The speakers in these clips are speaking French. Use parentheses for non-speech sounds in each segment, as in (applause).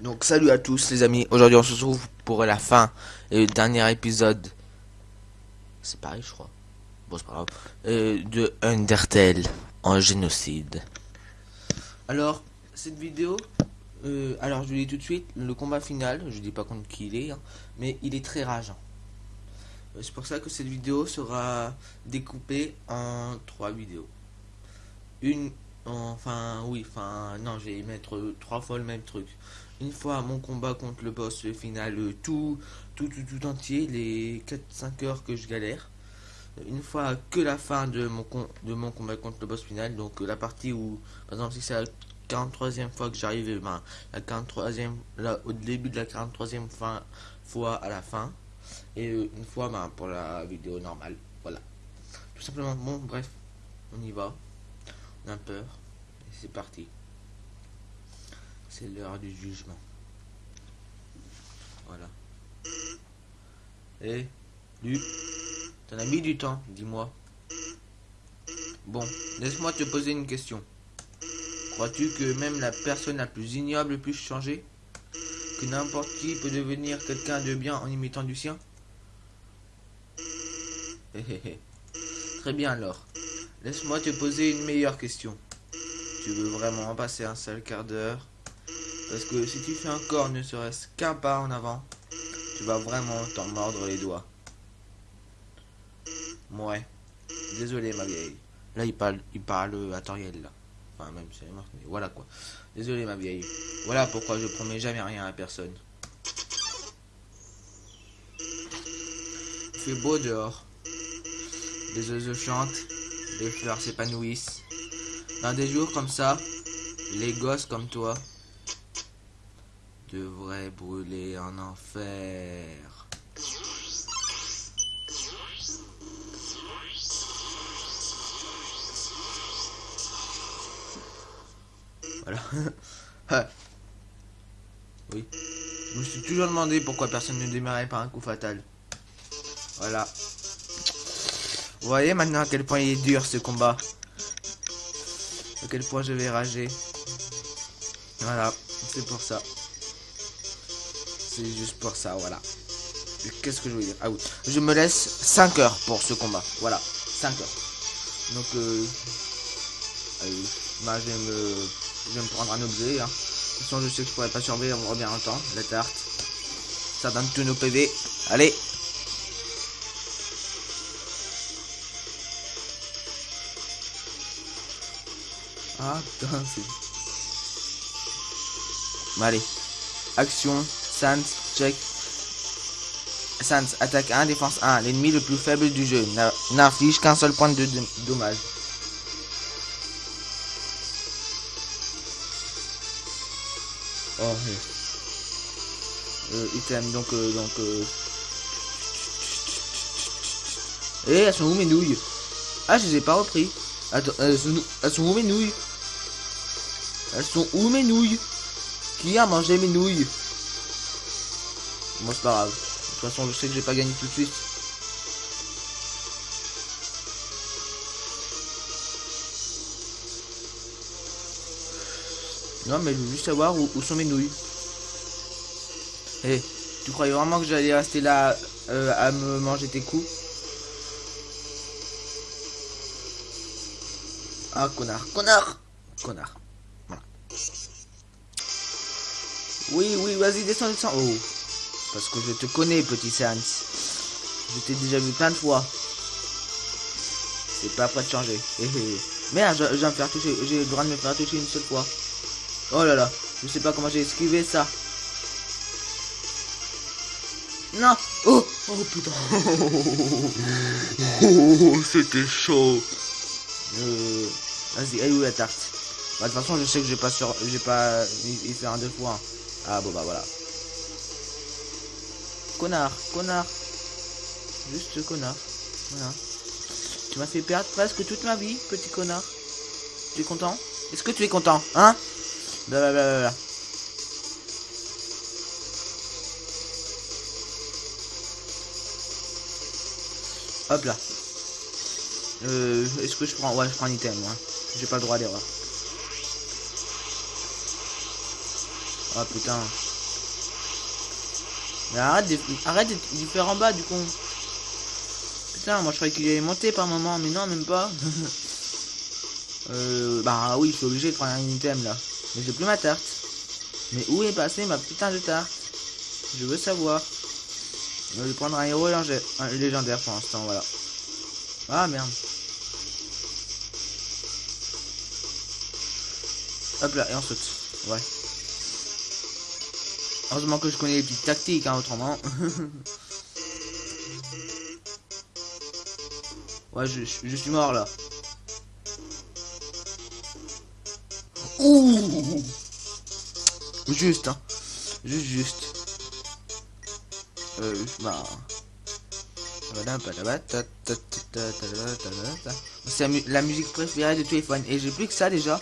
Donc salut à tous les amis, aujourd'hui on se retrouve pour la fin et le dernier épisode, c'est pareil je crois, bon c'est pas grave, euh, de Undertale en génocide. Alors, cette vidéo, euh, alors je vous dis tout de suite, le combat final, je dis pas contre qui il est, hein, mais il est très rageant. Euh, C'est pour ça que cette vidéo sera découpée en trois vidéos. Une, enfin oui, enfin non, je vais mettre trois fois le même truc une fois mon combat contre le boss final euh, tout tout tout, tout entier les 4-5 heures que je galère. Une fois que la fin de mon de mon combat contre le boss final donc euh, la partie où par exemple si c'est la 43e fois que j'arrive eh ben, la 43e là au début de la 43e fin, fois à la fin. Et euh, une fois ben, pour la vidéo normale voilà. Tout simplement bon bref on y va. On a peur. C'est parti c'est l'heure du jugement. Voilà. Eh, Luc, t'en as mis du temps, dis-moi. Bon, laisse-moi te poser une question. Crois-tu que même la personne la plus ignoble puisse changer? Que n'importe qui peut devenir quelqu'un de bien en imitant du sien? Très bien alors. Laisse-moi te poser une meilleure question. Tu veux vraiment passer un seul quart d'heure? Parce que si tu fais encore ne serait-ce qu'un pas en avant, tu vas vraiment t'en mordre les doigts. Ouais. Désolé ma vieille. Là il parle il parle à Toriel là. Enfin même c'est mort, mais voilà quoi. Désolé ma vieille. Voilà pourquoi je promets jamais rien à personne. Il fait beau dehors. Les oiseaux chantent, les fleurs s'épanouissent. Dans des jours comme ça, les gosses comme toi devrait brûler en enfer. Voilà. (laughs) oui. Je me suis toujours demandé pourquoi personne ne démarrait par un coup fatal. Voilà. Vous voyez maintenant à quel point il est dur ce combat. À quel point je vais rager. Voilà, c'est pour ça. C'est juste pour ça, voilà. Qu'est-ce que je veux dire? Ah oui, je me laisse 5 heures pour ce combat. Voilà, 5 heures. Donc, euh, allez, bah, je, vais me, je vais me prendre un objet. Hein. De toute façon, je sais que je pourrais pas surveiller, on revient longtemps. La tarte. Ça donne tous nos PV. Allez Ah, putain, c'est... Allez. Action. Sans, check. Sans, attaque 1, défense 1. L'ennemi le plus faible du jeu. N'inflige qu'un seul point de, dommage. Oh, oui. Euh, item, donc, euh, donc, euh... Eh, elles sont où mes nouilles? Ah, je les ai pas repris. Attends, elles sont, elles sont où mes nouilles? Elles sont où mes nouilles? Qui a mangé mes nouilles? Moi c'est pas grave. De toute façon je sais que j'ai pas gagné tout de suite. Non mais je veux juste savoir où, sont mes nouilles. Eh, tu croyais vraiment que j'allais rester là euh, à me manger tes coups? Ah connard, connard Connard. Voilà. Oui, oui, vas-y, descends, descends. Oh. Parce que je te connais, petit Sans. Je t'ai déjà vu plein de fois. C'est pas prêt de changer. Merde, je, vais me faire toucher. J'ai le droit de me faire toucher une seule fois. Oh là là. Je sais pas comment j'ai esquivé ça. Non. Oh, oh putain. (laughs) oh, c'était chaud. Euh, Vas-y, elle est où la tarte? Bah, De toute façon, je sais que j'ai pas sur, j'ai pas il fait un deux fois. Ah bon bah voilà. Connard, connard. Juste connard. Voilà. Tu m'as fait perdre presque toute ma vie, petit connard. Tu es content? Est-ce que tu es content Hein? Blablabla. Hop là. Euh, est-ce que je prends... Ouais, je prends un item, moi. J'ai pas le droit d'erreur. Ah putain. Mais arrête de, arrête de, faire en bas du con. Putain, moi je croyais qu'il allait monter par moment, mais non, même pas. (laughs) euh, bah oui, je suis obligé de prendre un item là. Mais j'ai plus ma tarte. Mais où est passée ma putain de tarte? Je veux savoir. Je vais prendre un héros légendaire pour l'instant, voilà. Ah merde. Hop là, et on saute. Ouais. Heureusement que je connais les petites tactiques, hein, autrement. (laughs) ouais, je, je, suis mort là. Ouh Juste, hein. Juste, juste. Euh, bah... C'est la musique préférée de tous les fans. Et j'ai plus que ça déjà.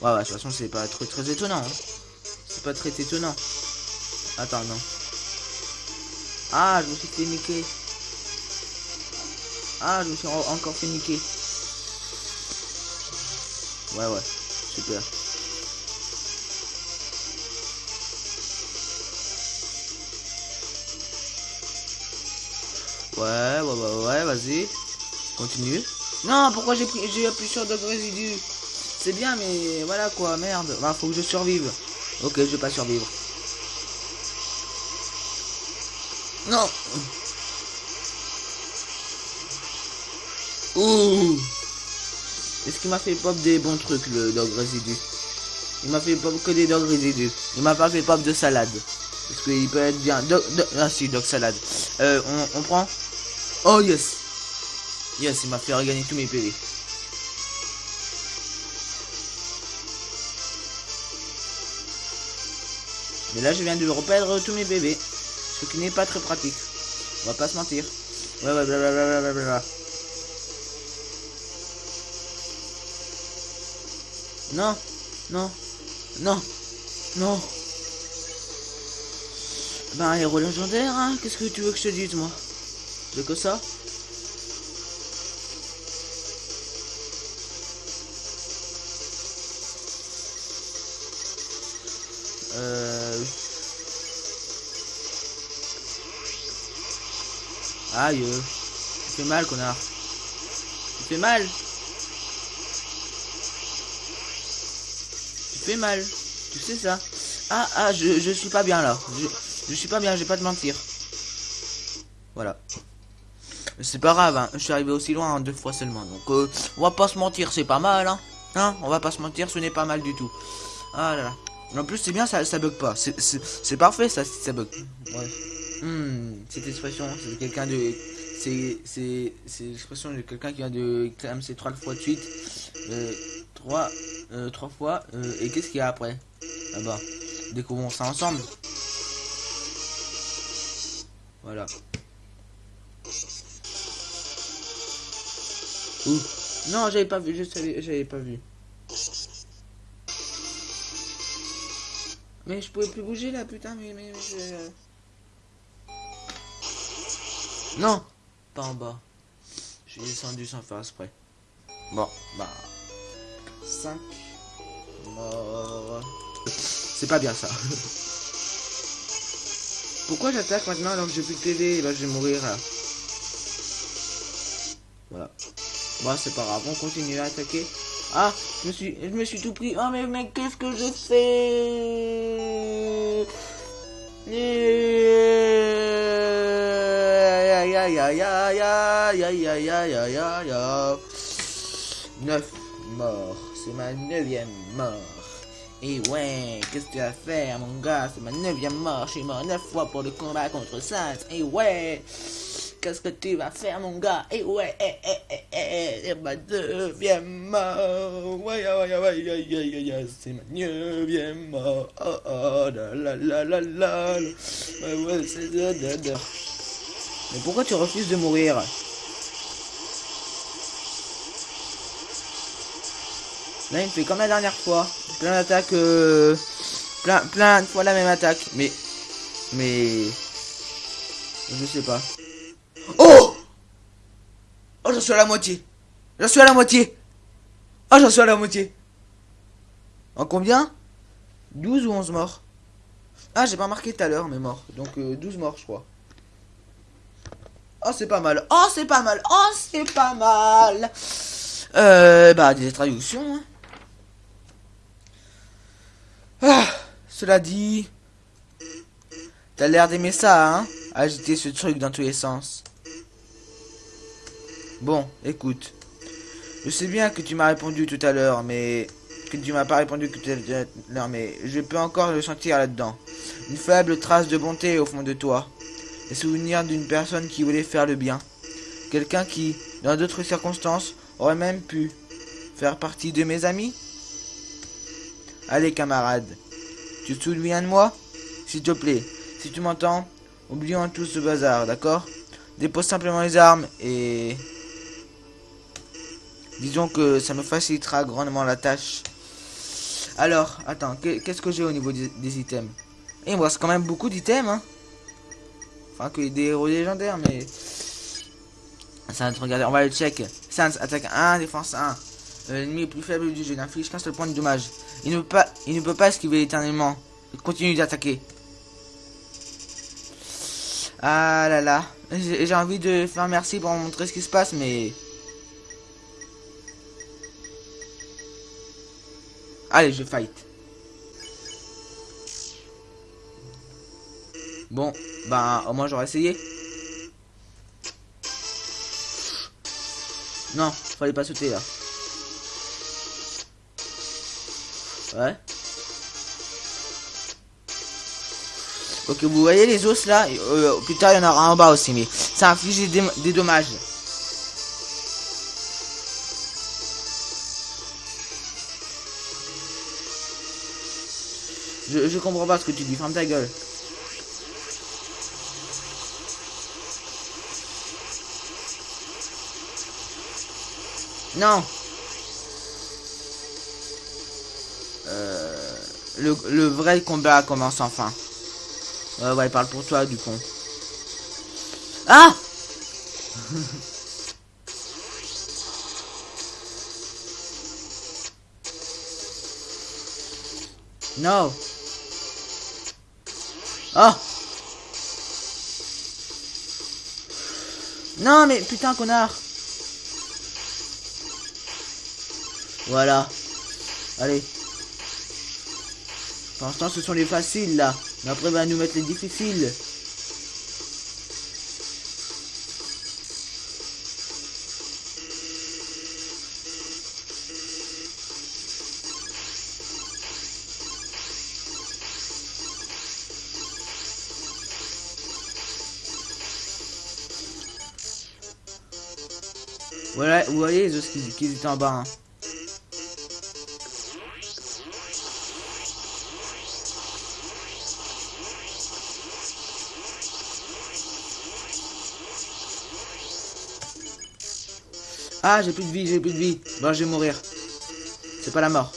Ouais, ouais, de toute façon, c'est pas très, très étonnant. Hein. C'est pas très étonnant. Attends, non. Ah, je me suis fait niquer. Ah, je me suis encore fait niquer. Ouais, ouais. Super. Ouais, ouais, ouais, ouais, vas-y. Continue. Non, pourquoi j'ai appuyé sur de résidus? C'est bien, mais voilà quoi, merde. Bah, faut que je survive. Ok, je vais pas survivre. Non Ouh Est-ce qu'il m'a fait pop des bons trucs, le dog résidu? Il m'a fait pop que des dog résidus. Il m'a pas fait pop de salade. Parce qu'il peut être bien. ah si, dog salade. Euh, on, on prend? Oh yes Yes, il m'a fait regagner tous mes PV. Mais là, je viens de reperdre tous mes bébés. Ce qui n'est pas très pratique. On va pas se mentir. Ouais, ouais, blablabla. Non, non, non, non. Ben, héros légendaire, hein Qu'est-ce que tu veux que je te dise, moi? De que ça? Euh... Aïe. Tu fais mal, connard. Tu fais mal. Tu fais mal. Tu sais ça. Ah, ah, je, je suis pas bien là. Je, je suis pas bien, je vais pas te mentir. Voilà. C'est pas grave, hein. je suis arrivé aussi loin deux fois seulement. Donc, euh, on va pas se mentir, c'est pas mal, hein. Hein, on va pas se mentir, ce n'est pas mal du tout. Ah là là. En plus, c'est bien, ça, ça bug pas. C'est parfait, ça, ça bug. Ouais. Hmm, cette expression, c'est quelqu'un de... C'est l'expression de quelqu'un qui vient de c'est trois fois de suite. Euh, trois, euh, trois fois. Euh, et qu'est-ce qu'il y a après? Ah bah, découvrons ça ensemble. Voilà. Ouh. Non, j'avais pas vu, je j'avais pas vu. Mais je pouvais plus bouger là, putain, mais, mais. Non Pas en bas. Je suis descendu sans faire exprès. Bon, bah... 5 morts. C'est pas bien ça. (laughs) Pourquoi j'attaque maintenant alors que j'ai plus de TV Là, je vais mourir là. Voilà. Bon, c'est pas grave, on continue à attaquer. Ah, je me suis, je me suis tout pris. Oh mais mais qu'est-ce que je fais? Neuf morts, c'est ma neuvième mort. Et ouais, qu'est-ce que tu vas faire mon gars? C'est ma neuvième mort, je suis mort neuf fois pour le combat contre Saints. Et ouais Qu'est-ce que tu vas faire, mon gars? Et ouais, eh, eh, eh, eh, c'est ma neuvième mort. Ouais, ouais, ouais, c'est ma neuvième mort. Oh, oh, la, la, la, la, la. Ouais, ouais, c'est de. Mais pourquoi tu refuses de mourir Là, il me fait comme la dernière fois. Plein d'attaques, euh, plein, plein de fois la même attaque. Mais, mais, je sais pas. Oh Oh, j'en suis à la moitié. J'en suis à la moitié. Oh, j'en suis à la moitié. En combien? 12 ou 11 morts Ah, j'ai pas marqué tout à l'heure mes morts. Donc 12 morts, je crois. Oh, c'est pas mal. Oh, c'est pas mal. Oh, c'est pas mal. Euh, bah, des traductions. Hein. Ah, cela dit... T'as l'air d'aimer ça, hein Agiter ce truc dans tous les sens. Bon, écoute. Je sais bien que tu m'as répondu tout à l'heure, mais... Que tu m'as pas répondu tout à l'heure, mais je peux encore le sentir là-dedans. Une faible trace de bonté au fond de toi. Les souvenirs d'une personne qui voulait faire le bien. Quelqu'un qui, dans d'autres circonstances, aurait même pu faire partie de mes amis Allez, camarade. Tu te souviens de moi? S'il te plaît, si tu m'entends, oublions tout ce bazar, d'accord? Dépose simplement les armes et... Disons que ça me facilitera grandement la tâche. Alors, attends, qu'est-ce que j'ai au niveau des, items? Et eh, il me reste quand même beaucoup d'items, hein Enfin, que des héros légendaires, mais... Ça va regarder, on va le check. Sans, attaque 1, défense 1. Euh, l'ennemi plus faible du jeu, n'inflige qu'un seul point de dommage. Il ne peut pas, il ne peut pas esquiver éternellement. Il continue d'attaquer. Ah là là. J'ai envie de faire merci pour montrer ce qui se passe, mais... Allez, je fight. Bon, bah, au moins j'aurais essayé. Non, fallait pas sauter là. Ouais. Ok, vous voyez les os là? Euh, Plus tard, il y en aura en bas aussi, mais ça inflige des, des dommages. Je, je comprends pas ce que tu dis, ferme ta gueule. Non Le, le vrai combat commence enfin. Ouais, ouais, parle pour toi, du con. Ah (laughs) Non. Oh Non, mais putain, connard Voilà. Allez. Pour l'instant, ce sont les faciles, là. Mais après, va nous mettre les difficiles. Voilà, vous voyez les os qui, étaient en bas. Hein. Ah, j'ai plus de vie, j'ai plus de vie. Bon, je vais mourir. C'est pas la mort.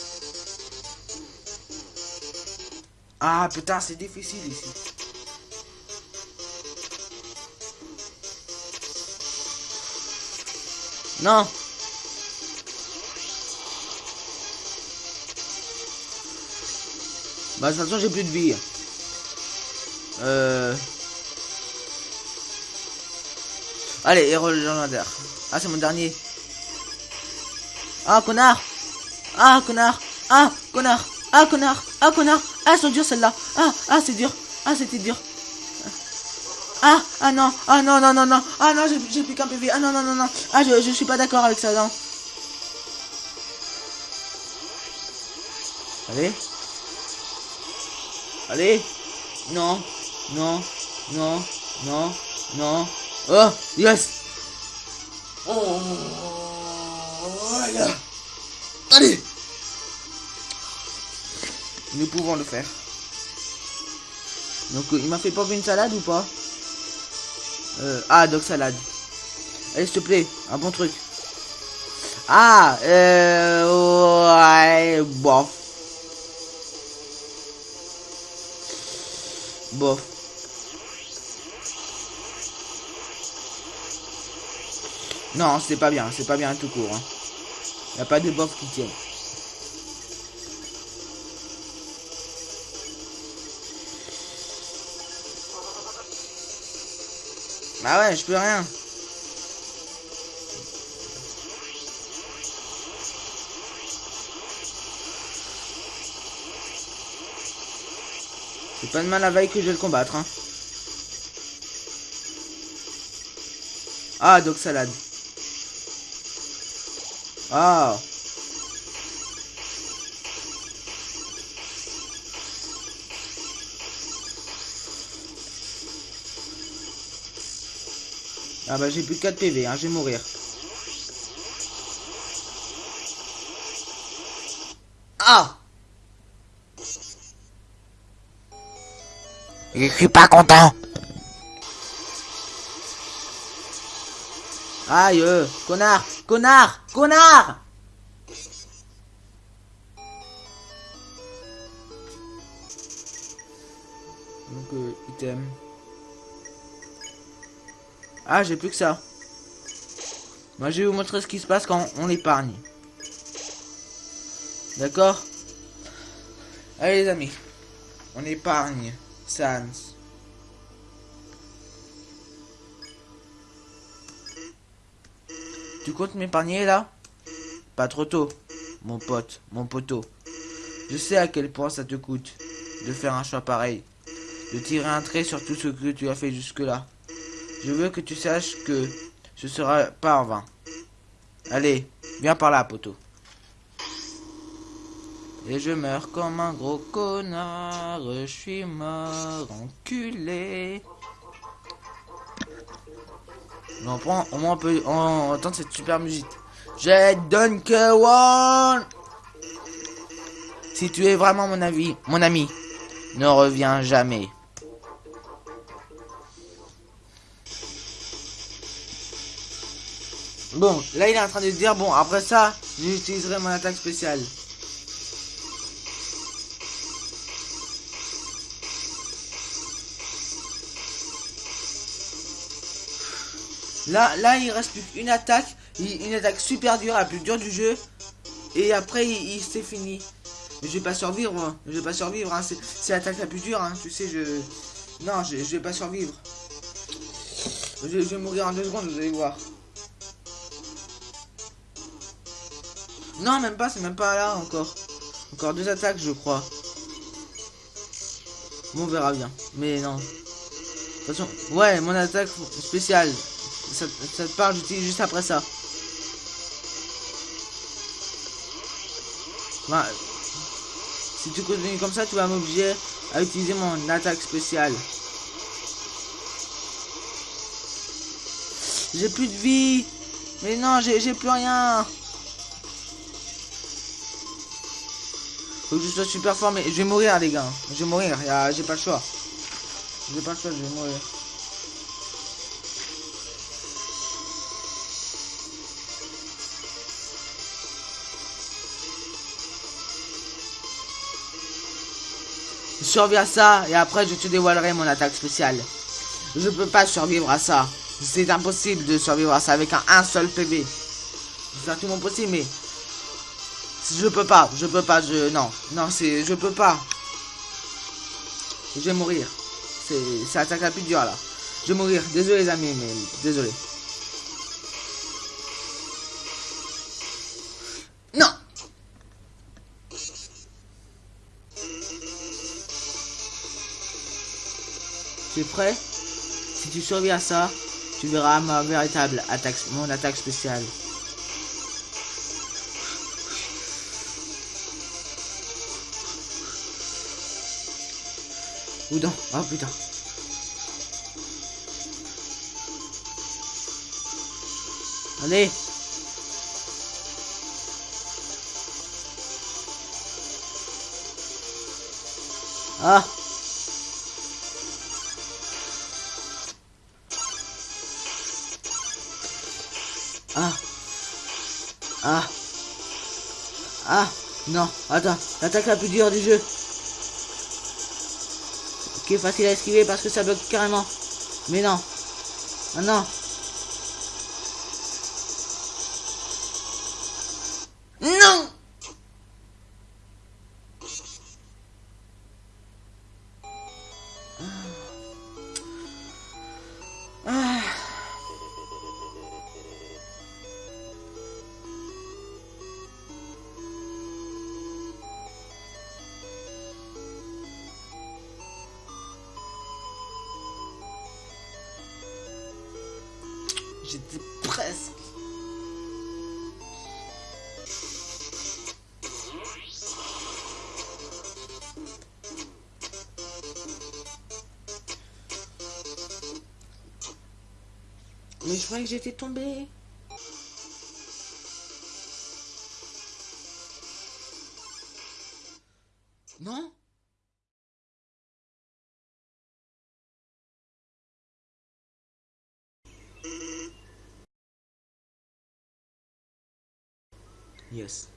Ah, putain, c'est difficile ici. Non. Bah, de toute façon, j'ai plus de vie. Euh... Allez, héros légendaire. Ah, c'est mon dernier. Ah, connard. Ah, connard. Ah, connard. Ah, connard. Ah, connard. Ah, elles sont dures celles-là Ah, ah, c'est dur. Ah, c'était dur. Ah, ah non. Ah non, non, non, non. Ah non, j'ai plus qu'un PV Ah non, non, non, non. Ah, je, je suis pas d'accord avec ça, non. Allez. Allez. Non. Non. Non. Non. Non. Oh Yes. Oh Allez Nous pouvons le faire. Donc, il m'a fait pas une salade ou pas? Euh, Ah, donc salade. Allez, s'il te plaît, un bon truc. Ah, euh, ouais, bof. Bof. Non, c'est pas bien, c'est pas bien tout court. Hein. Il a pas de bof qui tient. Bah ouais, je peux rien. J'ai pas de mal à veille que je vais le combattre. Hein. Ah, donc salade. Ah. Ah bah j'ai plus que 4 PV, hein, je vais mourir. Ah Je suis pas content. Aïe, euh, connard, connard, connard Donc, euh, item. Ah, j'ai plus que ça. Moi, je vais vous montrer ce qui se passe quand on l'épargne. D'accord? Allez, les amis. On épargne Sans. Tu comptes m'épargner là? Pas trop tôt, mon pote, mon poteau. Je sais à quel point ça te coûte de faire un choix pareil, de tirer un trait sur tout ce que tu as fait jusque-là. Je veux que tu saches que ce sera pas en vain. Allez, viens par là, poteau. Et je meurs comme un gros connard, je suis mort, enculé. On prend, au moins on peut entendre cette super musique. J'ai Dunk One. Si tu es vraiment mon avis, mon ami, ne reviens jamais. Bon, là il est en train de dire, bon, après ça, j'utiliserai mon attaque spéciale. Là, là, il reste plus qu'une attaque. Une attaque super dure, la plus dure du jeu. Et après, il, c'est fini. Je vais pas survivre. Moi. Je vais pas survivre. Hein. C'est l'attaque la plus dure. Hein. Tu sais, je... Non, je, vais pas survivre. Je, je, vais mourir en deux secondes, vous allez voir. Non, même pas. C'est même pas là encore. Encore deux attaques, je crois. Bon, on verra bien. Mais non. Façon, ouais, mon attaque spéciale ça, ça te parle, j'utilise juste après ça. Si tu continues comme ça, tu vas m'obliger à utiliser mon attaque spéciale. J'ai plus de vie. Mais non, j'ai plus rien. Faut que je sois super fort, mais je vais mourir, les gars. Je vais mourir, j'ai pas le choix. J'ai pas le choix, je vais mourir. Survis à ça et après je te dévoilerai mon attaque spéciale. Je peux pas survivre à ça. C'est impossible de survivre à ça avec un, seul PV. C'est mon possible mais je peux pas, je peux pas, je non, non c'est je peux pas. Je vais mourir. C'est attaque la plus dure là. Je vais mourir. Désolé les amis mais désolé. Prêt? Si tu survis à ça, tu verras ma véritable attaque, mon attaque spéciale. Oudon, oh putain. Allez Ah. Non. Attends. L'attaque la plus dure du jeu. Qui est facile à esquiver parce que ça bloque carrément. Mais non. Ah non. Non Mais je croyais que j'étais tombé. Non? Yes.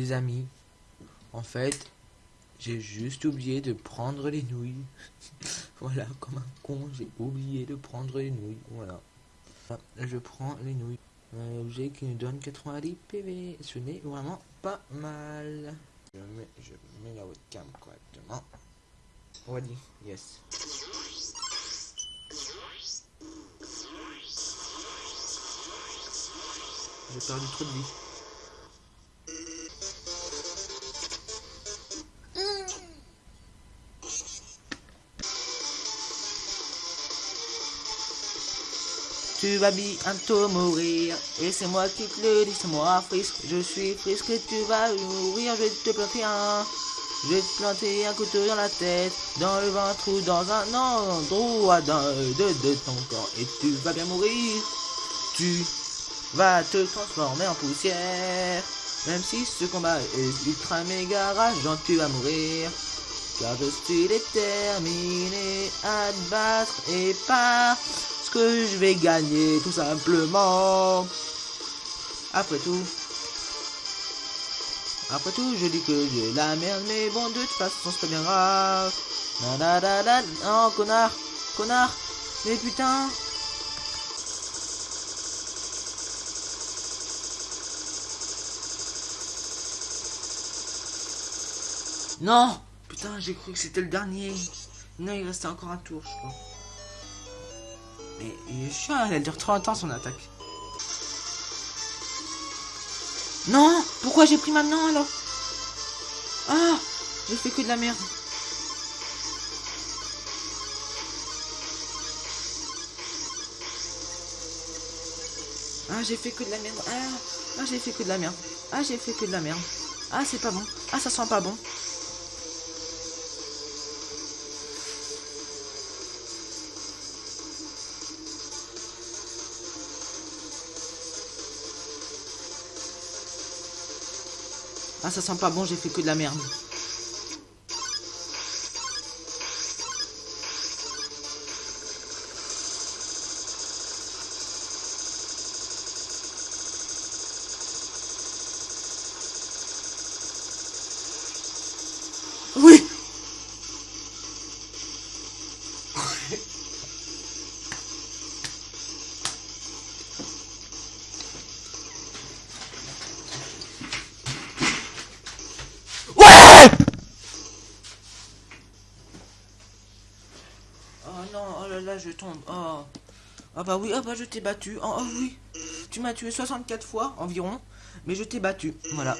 Les amis, en fait, j'ai juste oublié de prendre les nouilles. (laughs) voilà, comme un con, j'ai oublié de prendre les nouilles. Voilà. Je prends les nouilles. Un objet qui nous donne 90 PV. Ce n'est vraiment pas mal. Je mets, je mets la webcam correctement. Voilà, yes. J'ai perdu trop de vie. Tu vas bientôt mourir, et c'est moi qui te le dis, c'est moi frisque, je suis frisque, tu vas mourir, je vais te planter un, je vais te planter un couteau dans la tête, dans le ventre ou dans un endroit de, de ton corps, et tu vas bien mourir, tu vas te transformer en poussière, même si ce combat est ultra méga rageant, tu vas mourir. Car je suis déterminé à te battre et pas que je vais gagner tout simplement. Après tout, après tout, je dis que j'ai la merde, mais bon, de toute façon, c'est pas bien grave. Non, connard, connard, mais putain. Non Putain, j'ai cru que c'était le dernier. Non, il restait encore un tour, je crois. Mais il chiant, elle dure trop longtemps son attaque. Non Pourquoi j'ai pris maintenant alors? Ah J'ai fait que de la merde. Ah j'ai fait que de la merde. Ah, ah j'ai fait que de la merde. Ah j'ai fait que de la merde. Ah c'est pas bon. Ah ça sent pas bon. Ah, ça sent pas bon, j'ai fait que de la merde. Bah oui, ah bah je t'ai battu. Oh, oh oui. Tu m'as tué 64 fois environ, mais je t'ai battu. Voilà.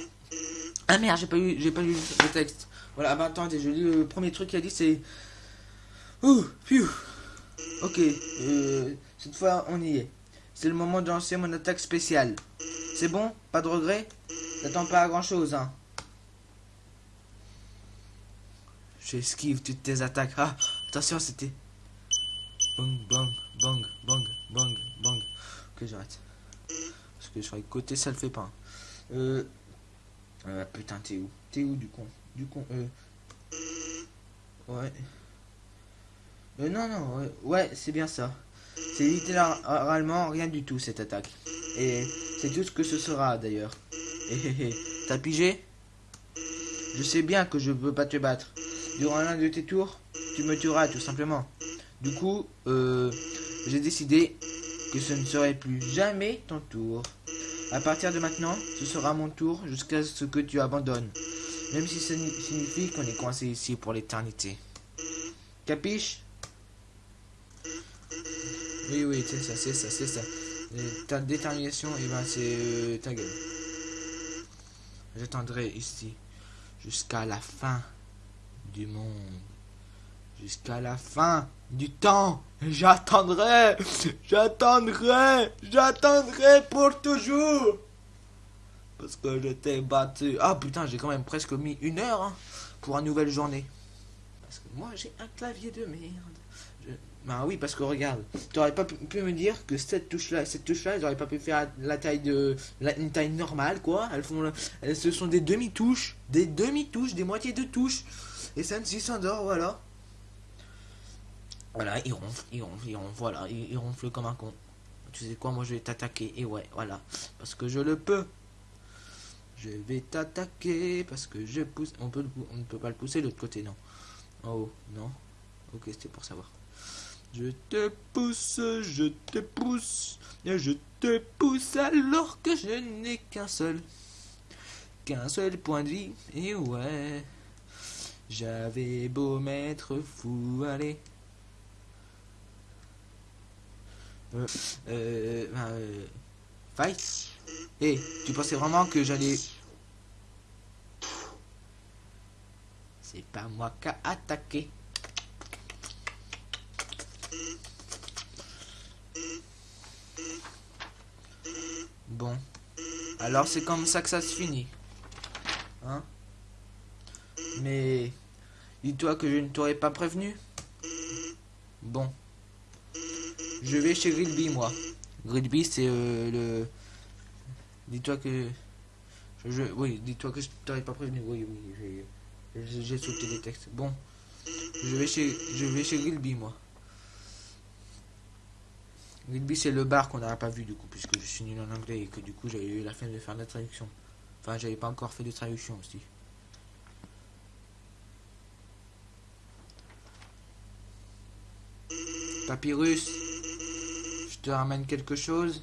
Ah merde, j'ai pas eu j'ai pas lu le texte. Voilà, ah bah attendez, je lis le premier truc qu'il a dit c'est Ouh. OK, euh, cette fois on y est. C'est le moment de lancer mon attaque spéciale. C'est bon? Pas de regret J'attends pas à grand chose hein. J'esquive toutes tes attaques. Ah, attention, c'était Bang, bang, bang, bang, bang, bang. Ok, j'arrête. Parce que sur les côtés, ça le fait pas. Euh. euh putain, t'es où? T'es où, du con? Du con, euh. Ouais. Euh, non, non, ouais, ouais c'est bien ça. C'est littéralement rien du tout, cette attaque. Et c'est tout ce que ce sera, d'ailleurs. T'as pigé? Je sais bien que je peux pas te battre. Durant l'un de tes tours, tu me tueras, tout simplement. Du coup, euh, j'ai décidé que ce ne serait plus jamais ton tour. À partir de maintenant, ce sera mon tour jusqu'à ce que tu abandonnes. Même si ça signifie qu'on est coincé ici pour l'éternité. Capiche? Oui, oui, c'est ça, c'est ça, c'est ça. ta détermination, et eh ben c'est euh, ta gueule. J'attendrai ici jusqu'à la fin du monde. Jusqu'à la fin du temps. J'attendrai, j'attendrai, j'attendrai pour toujours. Parce que je t'ai battu. Ah putain, j'ai quand même presque mis une heure hein, pour une nouvelle journée. Parce que moi j'ai un clavier de merde. Bah oui, parce que regarde, tu aurais pas pu me dire que cette touche-là, cette touche-là, ils auraient pas pu faire la taille de, la, une taille normale, quoi. Elles font, elles, ce sont des demi-touches, des demi-touches, des moitiés de touches. Et ça ne s'endort, voilà. Voilà, il ronfle, il ronfle, il ronfle, voilà, il, comme un con. Tu sais quoi, moi je vais t'attaquer, et ouais, voilà, parce que je le peux. Je vais t'attaquer, parce que je pousse, on, peut, on ne peut pas le pousser de l'autre côté, non. Oh, non. Ok, c'était pour savoir. Je te pousse, je te pousse, je te pousse alors que je n'ai qu'un seul, qu'un seul point de vie, et ouais. J'avais beau m'être fou, allez. Euh, euh, euh, fight. Et eh, tu pensais vraiment que j'allais... C'est pas moi qui a attaqué. Bon. Alors c'est comme ça que ça se finit. Hein? Mais... Dis-toi que je ne t'aurais pas prévenu. Bon. Je vais chez Gridby, moi. Gridby, c'est euh, le... Dis-toi que... Je, Oui, dis-toi que je t'aurais pas prévenu. Oui, oui, j'ai sauté des textes. Bon. Je vais chez, je vais chez moi. Gridby, c'est le bar qu'on n'aurait pas vu, du coup, puisque je suis nul en anglais et que, du coup, j'avais eu la fin de faire la traduction. Enfin, j'avais pas encore fait de traduction aussi. Papyrus te ramène quelque chose.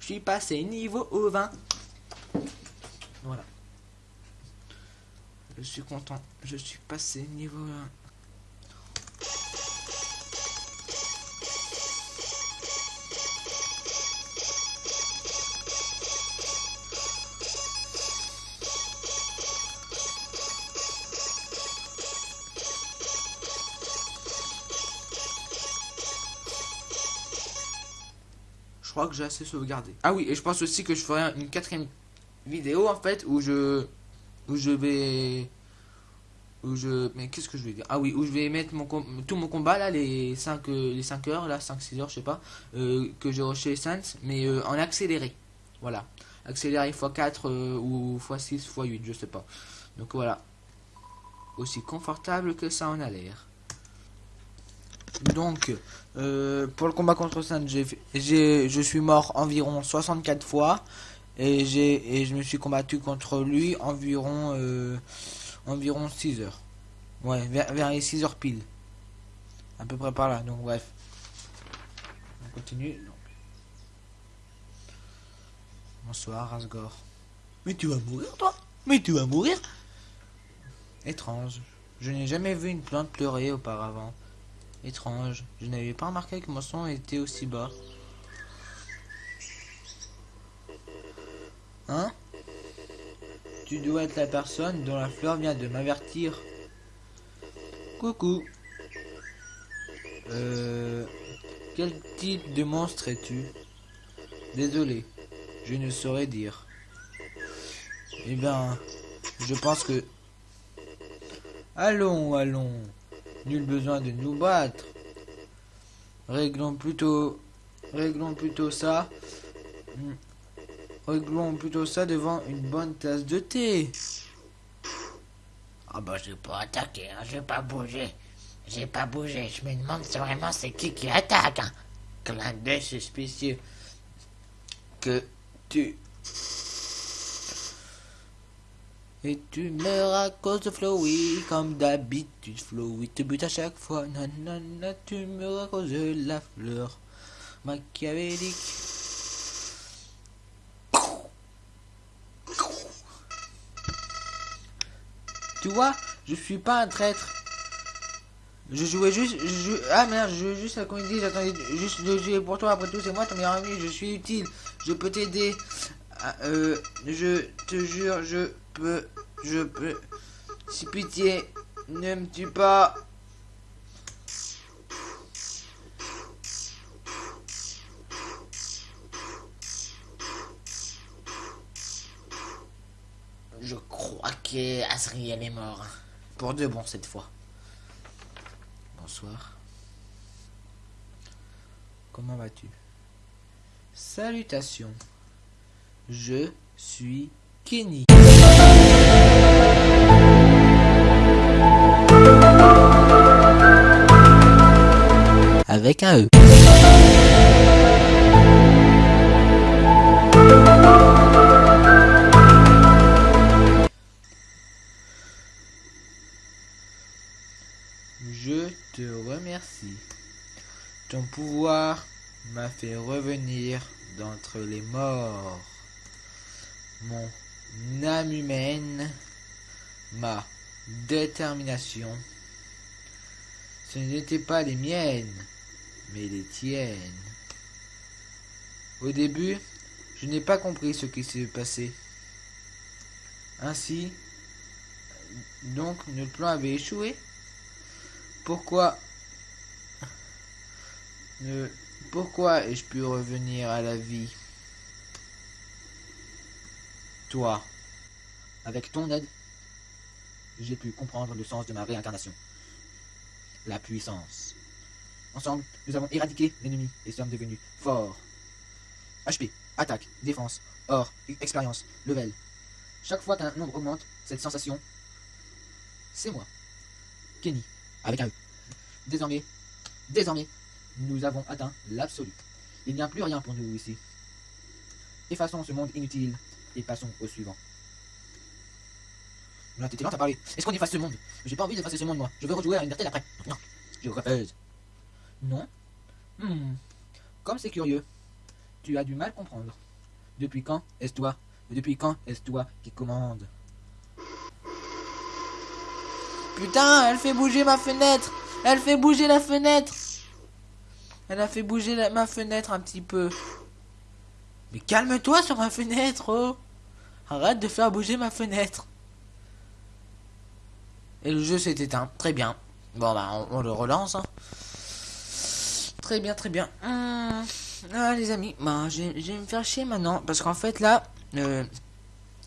Je suis passé niveau au 20. Voilà. Je suis content. Je suis passé niveau 1. que j'ai assez sauvegardé. Ah oui, et je pense aussi que je ferai une quatrième vidéo en fait où je où je vais où je mais qu'est-ce que je vais dire? Ah oui où je vais mettre mon tout mon combat là les 5 euh, les 5 heures là 5 6 heures je sais pas euh, que j'ai chez Sans mais euh, en accéléré. Voilà. Accéléré x4 ou x6 x8 je sais pas. Donc voilà. Aussi confortable que ça en a l'air donc, euh, pour le combat contre Saint, je suis mort environ 64 fois. Et, et je me suis combattu contre lui environ, euh, environ 6 heures. Ouais, vers, les 6 heures pile. À peu près par là, donc bref. On continue. Bonsoir, Asgore. Mais tu vas mourir, toi Mais tu vas mourir Étrange. Je n'ai jamais vu une plante pleurer auparavant. Étrange. Je n'avais pas remarqué que mon son était aussi bas. Hein? Tu dois être la personne dont la fleur vient de m'avertir. Coucou. Euh... Quel type de monstre es-tu? Désolé, je ne saurais dire. Eh bien, je pense que... Allons, allons. Nul besoin de nous battre. Réglons plutôt... Réglons plutôt ça. Hmm. Réglons plutôt ça devant une bonne tasse de thé. Ah bah j'ai pas attaqué, hein, j'ai pas bougé. J'ai pas bougé, je me demande si vraiment c'est qui qui attaque. Hein. Clin d'œil suspicieux. Que tu... Et tu meurs à cause de Flowey, comme d'habitude. Flowey te bute à chaque fois. Nanana, tu meurs à cause de la fleur machiavélique. Tu vois, je suis pas un traître. Je jouais juste, ah merde, je jouais juste la comédie, j'attendais juste de jouer pour toi, après tout c'est moi ton meilleur ami, je suis utile, je peux t'aider, ah, euh, je te jure, je peux, je peux, si pitié, ne me tue pas? Je crois que Asriel est mort. Pour de bon cette fois. Bonsoir. Comment vas-tu? Salutations. Je suis Kenny. E. Je te remercie. Ton pouvoir m'a fait revenir d'entre les morts. Mon âme humaine, ma détermination, ce n'étaient pas les miennes, mais les tiennes. Au début, je n'ai pas compris ce qui s'est passé. Ainsi, donc notre plan avait échoué. Pourquoi Pourquoi ai-je pu revenir à la vie? Toi, avec ton aide, j'ai pu comprendre le sens de ma réincarnation. La puissance. Ensemble, nous avons éradiqué l'ennemi et sommes devenus forts. HP, attaque, défense, or, expérience, level. Chaque fois qu'un nombre augmente, cette sensation, c'est moi. Kenny, avec un E. Désormais, désormais, nous avons atteint l'absolu. Il n'y a plus rien pour nous ici. Effaçons ce monde inutile et passons au suivant. Là, t'étais lent à parler. Est-ce qu'on efface ce monde? J'ai pas envie d'effacer ce monde, moi. Je veux rejouer à Undertale après. Non, je refuse. Non Hmm. Comme c'est curieux. Tu as du mal à comprendre. Depuis quand est-ce toi Depuis quand est-ce toi qui commande? Putain, elle fait bouger ma fenêtre Elle fait bouger la fenêtre Elle a fait bouger ma fenêtre un petit peu. Mais calme-toi sur ma fenêtre, oh Arrête de faire bouger ma fenêtre. Et le jeu s'est éteint. Très bien. Bon, bah, on, on le relance. hein. Très bien, très bien. Hum, Ah, les amis, bah, je, vais me faire chier maintenant. Parce qu'en fait, là, euh,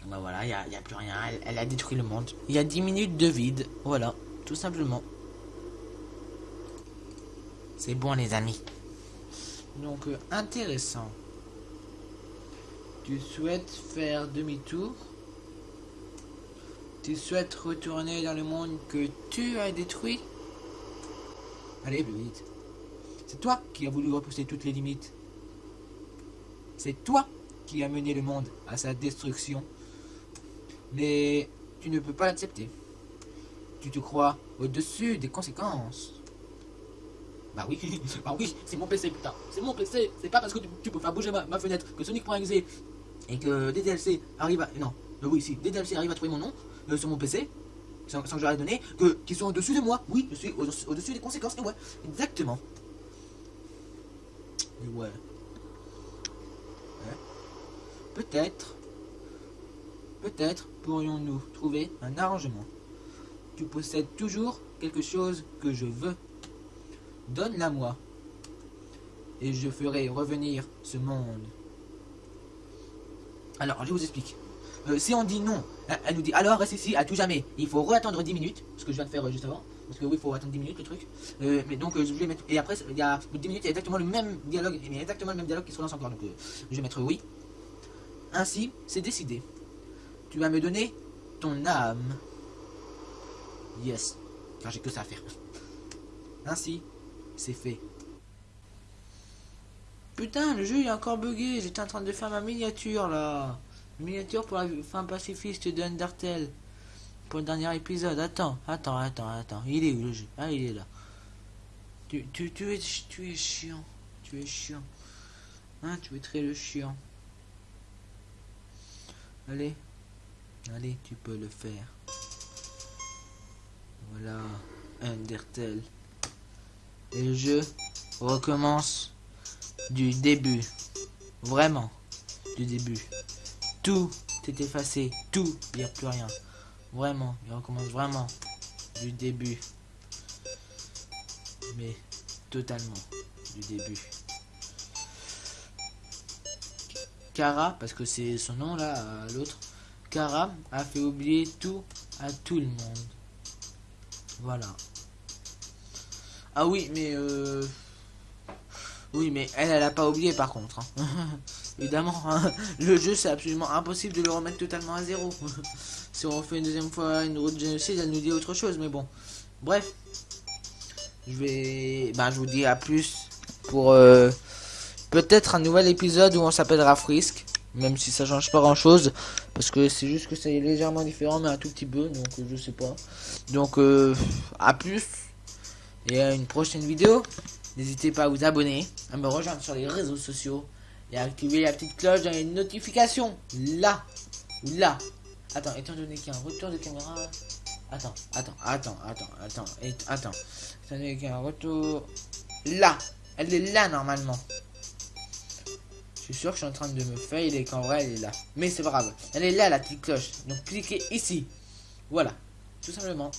bah voilà, il n'y a, y a plus rien. Elle, elle a détruit le monde. Il y a 10 minutes de vide. Voilà, tout simplement. C'est bon les amis. Donc, euh, intéressant. Tu souhaites faire demi-tour? Tu souhaites retourner dans le monde que tu as détruit? Allez, plus vite. C'est toi qui as voulu repousser toutes les limites. C'est toi qui as mené le monde à sa destruction. Mais tu ne peux pas l'accepter. Tu te crois au-dessus des conséquences. Bah oui, (laughs) bah oui, c'est mon PC, putain. C'est mon PC. C'est pas parce que tu, peux faire bouger ma, fenêtre que Sonic.exe et que DLC arrivent à... Non, euh, oui, si, DLC arrivent à trouver mon nom euh, sur mon PC. sans, sans que ai donné, que, qu'ils sont au-dessus de moi. Oui, je suis au- au-dessus des conséquences. Et ouais, exactement. Ouais. Ouais. Peut-être, peut-être pourrions-nous trouver un arrangement. Tu possèdes toujours quelque chose que je veux. Donne-la moi. Et je ferai revenir ce monde. Alors, je vous explique. Euh, si on dit non, elle, elle nous dit alors reste ici à tout jamais. Il faut re-attendre 10 minutes, ce que je viens de faire euh, juste avant. Parce que oui, faut attendre 10 minutes le truc. Euh, mais donc, euh, je vais mettre. Et après, il y a au bout de 10 minutes, il y a exactement le même dialogue. Il y a exactement le même dialogue qui se relance encore. Donc, euh, je vais mettre oui. Ainsi, c'est décidé. Tu vas me donner ton âme. Yes. Car j'ai que ça à faire. (laughs) Ainsi, c'est fait. Putain, le jeu est encore bugué. J'étais en train de faire ma miniature là. Miniature pour la fin pacifiste de Undertale. Pour le dernier épisode. Attends, attends, attends, attends. Il est où le jeu? Ah, il est là. Tu, tu, tu, es, tu es chiant. Tu es chiant. Hein, tu es très le chiant. Allez. Allez, tu peux le faire. Voilà. Undertale. Et le jeu recommence du début. Vraiment. Du début. Tout est effacé. Tout. Il n'y a plus rien. Vraiment. Il recommence vraiment du début. Mais totalement du début. Kara, parce que c'est son nom là, à l'autre. Kara a fait oublier tout à tout le monde. Voilà. Ah oui, mais euh... Oui, mais elle, elle a pas oublié par contre. hein. (laughs) Évidemment, hein, le jeu c'est absolument impossible de le remettre totalement à zéro. (laughs) si on fait une deuxième fois une route de génocide, elle nous dit autre chose, mais bon. Bref. Je vais... Ben, je vous dis à plus pour euh, peut-être un nouvel épisode où on s'appellera Frisk. Même si ça change pas grand chose. Parce que c'est juste que c'est légèrement différent, mais un tout petit peu. Donc je sais pas. Donc euh, à plus. Et à une prochaine vidéo. N'hésitez pas à vous abonner, à me rejoindre sur les réseaux sociaux et à activer la petite cloche dans les notifications. Là là. Attends, étant donné qu'il y a un retour de caméra. Attends, attends, attends, attends, attends, et- attends. Étant donné qu'il y a un retour. Là Elle est là normalement. Je suis sûr que je suis en train de me fail et qu'en vrai elle est là. Mais c'est pas grave. Elle est là la petite cloche. Donc cliquez ici. Voilà. Tout simplement.